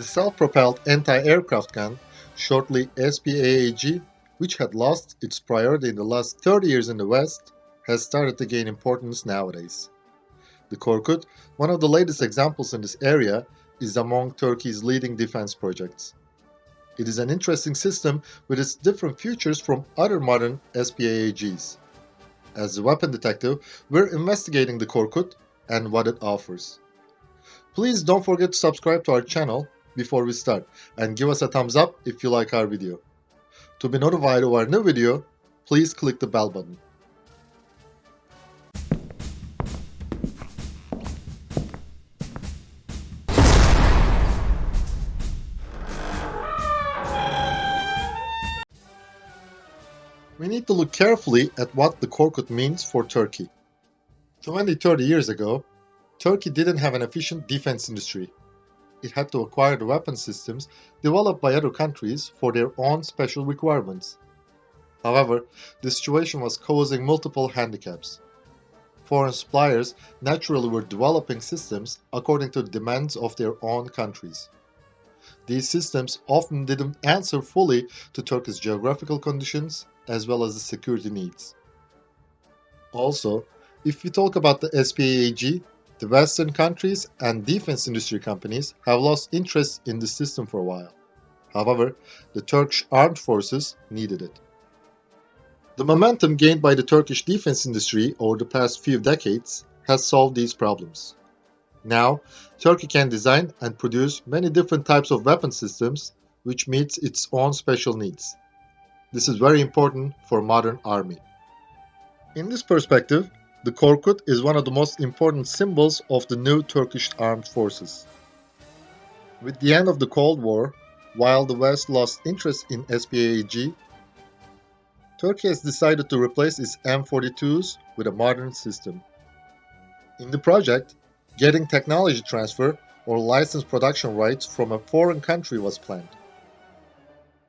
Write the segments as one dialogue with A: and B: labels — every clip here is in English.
A: The self-propelled anti-aircraft gun, shortly SPAAG, which had lost its priority in the last 30 years in the West, has started to gain importance nowadays. The Korkut, one of the latest examples in this area, is among Turkey's leading defense projects. It is an interesting system with its different features from other modern SPAAGs. As a weapon detective, we're investigating the Korkut and what it offers. Please don't forget to subscribe to our channel before we start and give us a thumbs up if you like our video. To be notified of our new video, please click the bell button. We need to look carefully at what the Korkut means for Turkey. 20-30 years ago, Turkey didn't have an efficient defense industry. It had to acquire the weapon systems developed by other countries for their own special requirements. However, the situation was causing multiple handicaps. Foreign suppliers naturally were developing systems according to the demands of their own countries. These systems often didn't answer fully to Turkey's geographical conditions as well as the security needs. Also, if we talk about the SPAAG, the Western countries and defense industry companies have lost interest in the system for a while. However, the Turkish armed forces needed it. The momentum gained by the Turkish defense industry over the past few decades has solved these problems. Now, Turkey can design and produce many different types of weapon systems which meets its own special needs. This is very important for modern army. In this perspective, the Korkut is one of the most important symbols of the new Turkish armed forces. With the end of the Cold War, while the West lost interest in SPAAG, Turkey has decided to replace its M42s with a modern system. In the project, getting technology transfer or licensed production rights from a foreign country was planned.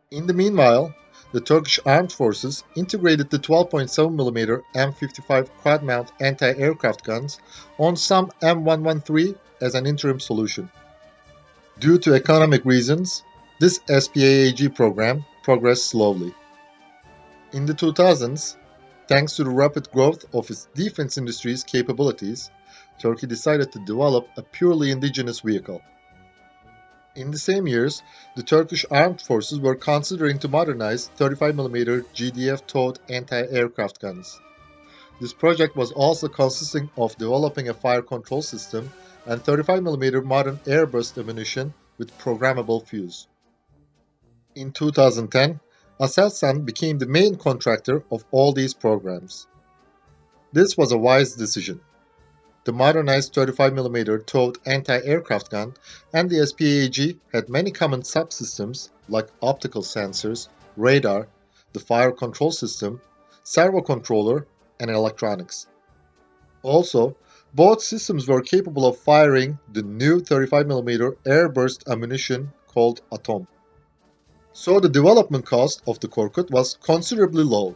A: In the meanwhile, the Turkish armed forces integrated the 12.7mm M55 quad-mount anti-aircraft guns on some M113 as an interim solution. Due to economic reasons, this SPAAG program progressed slowly. In the 2000s, thanks to the rapid growth of its defense industry's capabilities, Turkey decided to develop a purely indigenous vehicle. In the same years, the Turkish armed forces were considering to modernize 35mm GDF-towed anti-aircraft guns. This project was also consisting of developing a fire control system and 35mm modern airburst ammunition with programmable fuse. In 2010, Aselsan became the main contractor of all these programs. This was a wise decision the modernized 35mm towed anti-aircraft gun, and the SPAAG had many common subsystems like optical sensors, radar, the fire control system, servo controller, and electronics. Also, both systems were capable of firing the new 35mm airburst ammunition called Atom. So the development cost of the Korkut was considerably low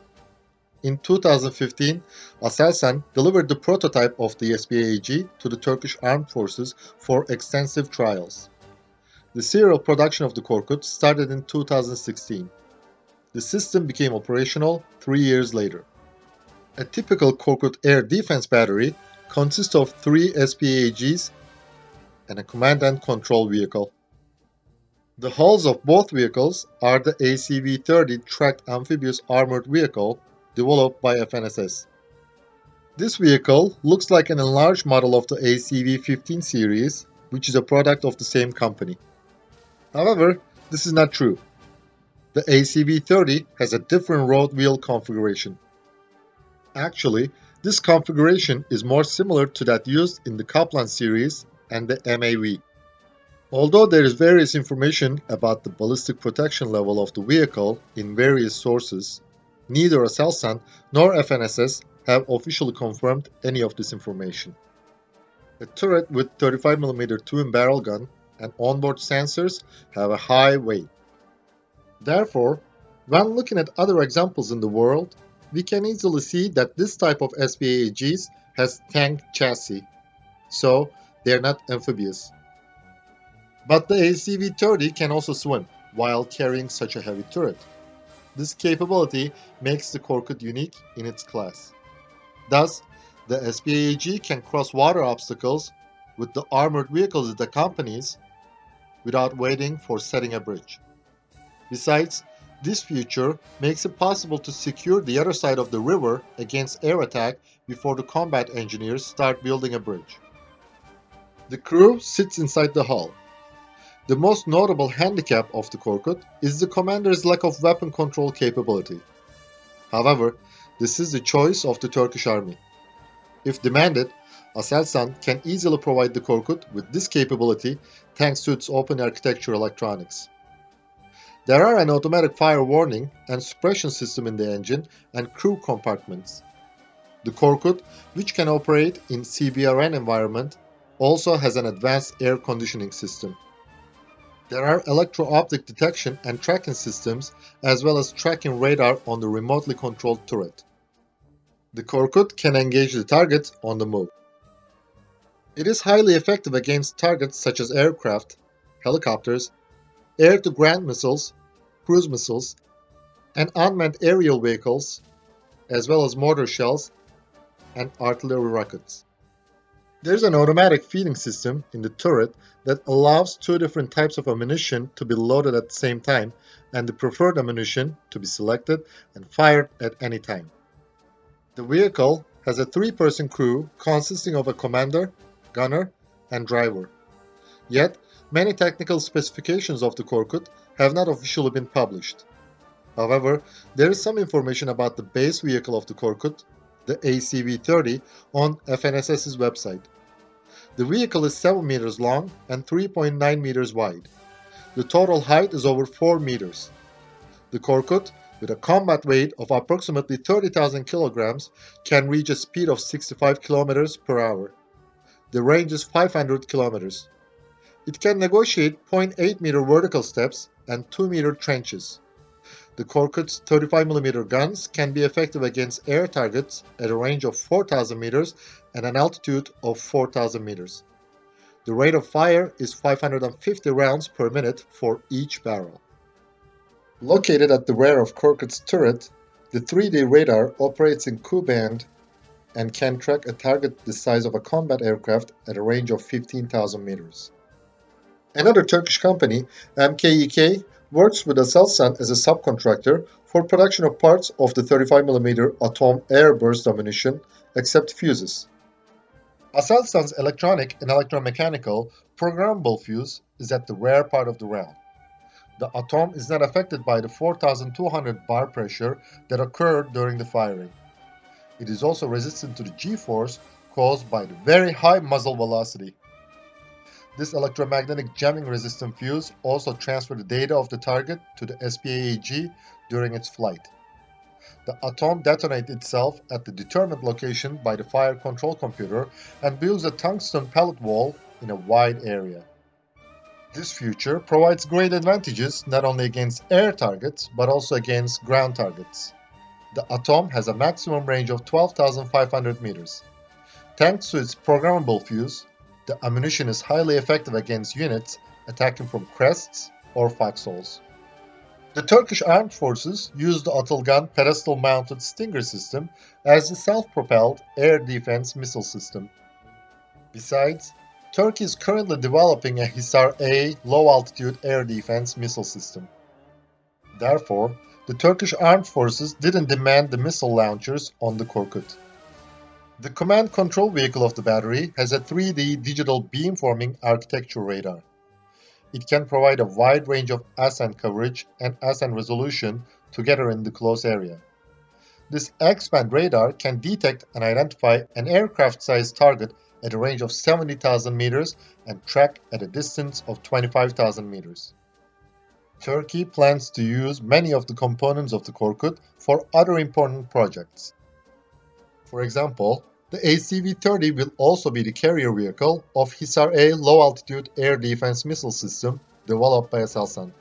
A: in 2015, Aselsan delivered the prototype of the SPAAG to the Turkish Armed Forces for extensive trials. The serial production of the Korkut started in 2016. The system became operational three years later. A typical Korkut air defense battery consists of three SPAAGs and a command and control vehicle. The hulls of both vehicles are the ACV-30 tracked amphibious armored vehicle developed by FNSS. This vehicle looks like an enlarged model of the ACV-15 series, which is a product of the same company. However, this is not true. The ACV-30 has a different road wheel configuration. Actually, this configuration is more similar to that used in the Kaplan series and the MAV. Although there is various information about the ballistic protection level of the vehicle in various sources, Neither Aselsan nor FNSS have officially confirmed any of this information. The turret with 35mm twin-barrel gun and onboard sensors have a high weight. Therefore, when looking at other examples in the world, we can easily see that this type of SPAAGs has tank chassis, so they are not amphibious. But the ACV-30 can also swim while carrying such a heavy turret. This capability makes the Korkut unique in its class. Thus, the SPAAG can cross water obstacles with the armored vehicles it accompanies without waiting for setting a bridge. Besides, this feature makes it possible to secure the other side of the river against air attack before the combat engineers start building a bridge. The crew sits inside the hull. The most notable handicap of the Korkut is the commander's lack of weapon control capability. However, this is the choice of the Turkish army. If demanded, Aselsan can easily provide the Korkut with this capability thanks to its open architecture electronics. There are an automatic fire warning and suppression system in the engine and crew compartments. The Korkut, which can operate in CBRN environment, also has an advanced air conditioning system. There are electro-optic detection and tracking systems as well as tracking radar on the remotely controlled turret. The Korkut can engage the target on the move. It is highly effective against targets such as aircraft, helicopters, air-to-ground missiles, cruise missiles, and unmanned aerial vehicles, as well as mortar shells and artillery rockets. There's an automatic feeding system in the turret that allows two different types of ammunition to be loaded at the same time and the preferred ammunition to be selected and fired at any time. The vehicle has a three-person crew consisting of a commander, gunner, and driver. Yet, Many technical specifications of the Korkut have not officially been published. However, there is some information about the base vehicle of the Korkut, the ACV-30, on FNSS's website. The vehicle is 7 meters long and 3.9 meters wide. The total height is over 4 meters. The Korkut, with a combat weight of approximately 30,000 kilograms, can reach a speed of 65 kilometers per hour. The range is 500 kilometers. It can negotiate 0.8 meter vertical steps and 2 meter trenches. The Korkut's 35mm guns can be effective against air targets at a range of 4,000 meters and an altitude of 4,000 meters. The rate of fire is 550 rounds per minute for each barrel. Located at the rear of Korkut's turret, the 3D radar operates in Ku-band and can track a target the size of a combat aircraft at a range of 15,000 meters. Another Turkish company, MKEK, works with Aselsan as a subcontractor for production of parts of the 35mm Atom airburst ammunition, except fuses. Aselsan's electronic and electromechanical programmable fuse is at the rear part of the round. The Atom is not affected by the 4200 bar pressure that occurred during the firing. It is also resistant to the G-force caused by the very high muzzle velocity. This electromagnetic jamming resistant fuse also transfers the data of the target to the SPAAG during its flight. The atom detonates itself at the determined location by the fire control computer and builds a tungsten pellet wall in a wide area. This feature provides great advantages not only against air targets but also against ground targets. The Atom has a maximum range of 12,500 meters. Thanks to its programmable fuse, the ammunition is highly effective against units attacking from crests or foxholes. The Turkish armed forces use the Atılgan pedestal-mounted Stinger system as the self-propelled air defense missile system. Besides, Turkey is currently developing a Hisar-A low-altitude air defense missile system. Therefore, the Turkish armed forces didn't demand the missile launchers on the Korkut. The command control vehicle of the battery has a 3D digital beamforming architecture radar. It can provide a wide range of ascent coverage and ascent resolution together in the close area. This X-band radar can detect and identify an aircraft-sized target at a range of 70,000 meters and track at a distance of 25,000 meters. Turkey plans to use many of the components of the Korkut for other important projects. For example, the ACV-30 will also be the carrier vehicle of Hisar-A low-altitude air defense missile system developed by Aselsan.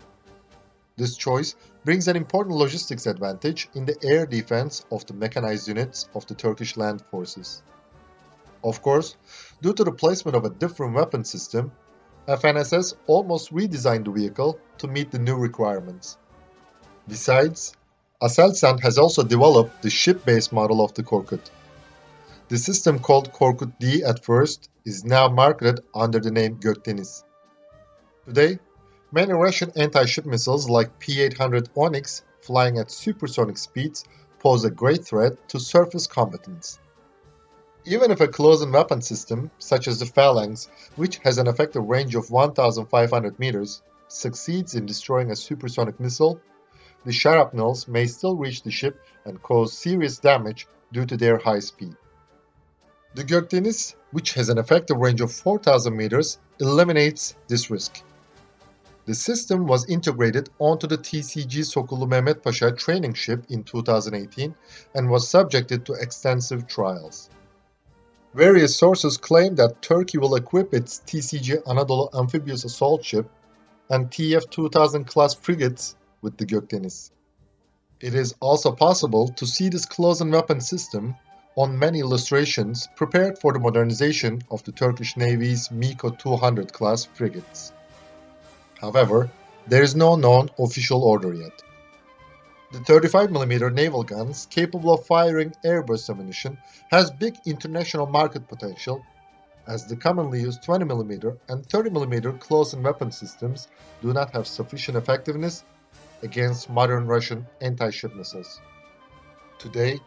A: This choice brings an important logistics advantage in the air defense of the mechanized units of the Turkish land forces. Of course, due to the placement of a different weapon system, FNSS almost redesigned the vehicle to meet the new requirements. Besides, Aselsan has also developed the ship-based model of the Korkut. The system called Korkut D at first is now marketed under the name Gökdeniz. Today, many Russian anti-ship missiles like P-800 Onyx flying at supersonic speeds pose a great threat to surface combatants. Even if a close-in weapon system, such as the Phalanx, which has an effective range of 1,500 meters, succeeds in destroying a supersonic missile, the shrapnels may still reach the ship and cause serious damage due to their high speed. The Gökdeniz, which has an effective range of 4,000 meters, eliminates this risk. The system was integrated onto the TCG Sokullu Mehmet Pasha training ship in 2018 and was subjected to extensive trials. Various sources claim that Turkey will equip its TCG Anadolu amphibious assault ship and TF-2000 class frigates with the Gökdeniz. It is also possible to see this close-in weapon system on many illustrations prepared for the modernization of the Turkish Navy's MEKO 200 class frigates. However, there is no known official order yet. The 35mm naval guns, capable of firing airburst ammunition, has big international market potential, as the commonly used 20mm and 30mm close-in weapon systems do not have sufficient effectiveness against modern Russian anti-ship missiles. Today,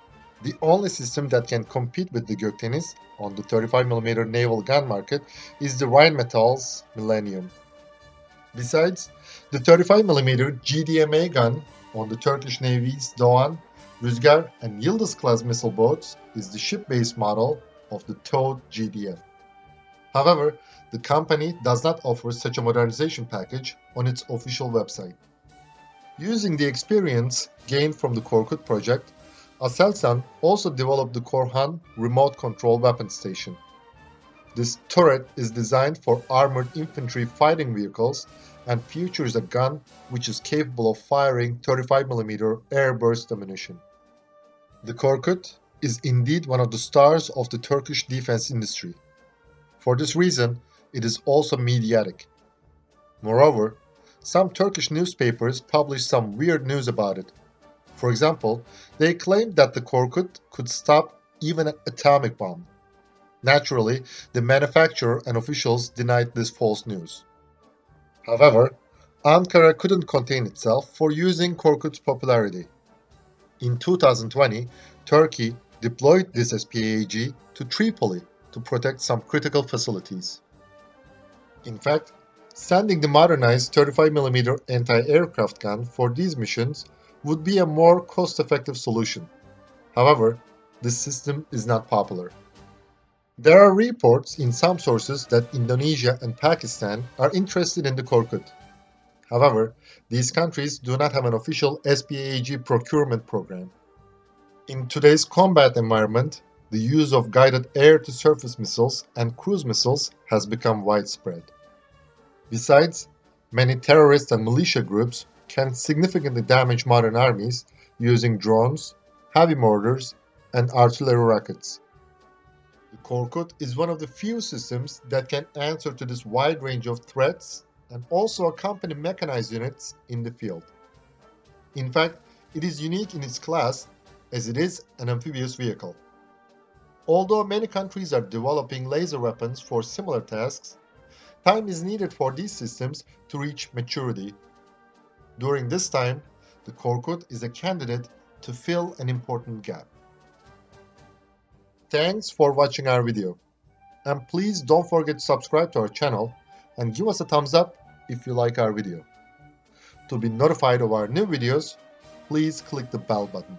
A: the only system that can compete with the Gökdeniz on the 35mm naval gun market is the Rheinmetall's Millennium. Besides, the 35mm GDMA gun on the Turkish Navy's Doğan, Rüzgar and Yıldız class missile boats is the ship-based model of the towed GDF. However, the company does not offer such a modernization package on its official website. Using the experience gained from the Korkut project, Aselsan also developed the Korhan remote control weapon station. This turret is designed for armored infantry fighting vehicles and features a gun which is capable of firing 35mm air burst ammunition. The Korkut is indeed one of the stars of the Turkish defense industry. For this reason, it is also mediatic. Moreover, some Turkish newspapers publish some weird news about it. For example, they claimed that the Korkut could stop even an atomic bomb. Naturally, the manufacturer and officials denied this false news. However, Ankara couldn't contain itself for using Korkut's popularity. In 2020, Turkey deployed this SPAAG to Tripoli to protect some critical facilities. In fact, sending the modernized 35mm anti-aircraft gun for these missions would be a more cost-effective solution. However, this system is not popular. There are reports in some sources that Indonesia and Pakistan are interested in the Korkut. However, these countries do not have an official SPAAG procurement program. In today's combat environment, the use of guided air-to-surface missiles and cruise missiles has become widespread. Besides, many terrorist and militia groups can significantly damage modern armies using drones, heavy mortars, and artillery rockets. The Korkut is one of the few systems that can answer to this wide range of threats and also accompany mechanized units in the field. In fact, it is unique in its class as it is an amphibious vehicle. Although many countries are developing laser weapons for similar tasks, time is needed for these systems to reach maturity during this time, the Korkut is a candidate to fill an important gap. Thanks for watching our video. And please don't forget to subscribe to our channel and give us a thumbs up if you like our video. To be notified of our new videos, please click the bell button.